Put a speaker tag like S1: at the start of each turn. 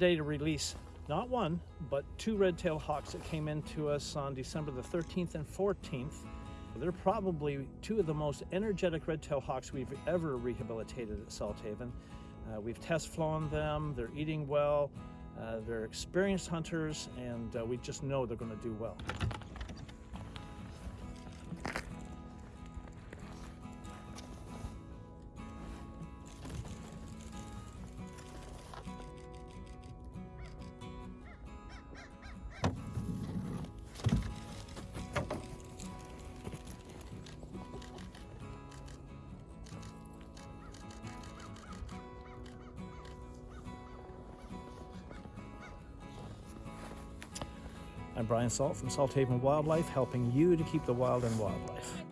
S1: today to release not one, but two red-tailed hawks that came into us on December the 13th and 14th. They're probably two of the most energetic red-tailed hawks we've ever rehabilitated at Salthaven. Uh, we've test flown them, they're eating well, uh, they're experienced hunters, and uh, we just know they're going to do well. I'm Brian Salt from Salthaven Wildlife, helping you to keep the wild in wildlife.